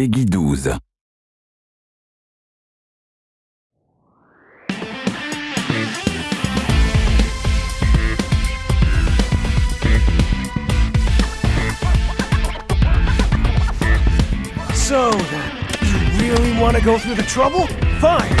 Peggy 12. So, you really want to go through the trouble? Fine.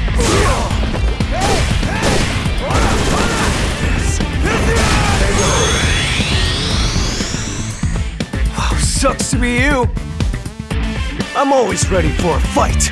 Sucks to be you. I'm always ready for a fight.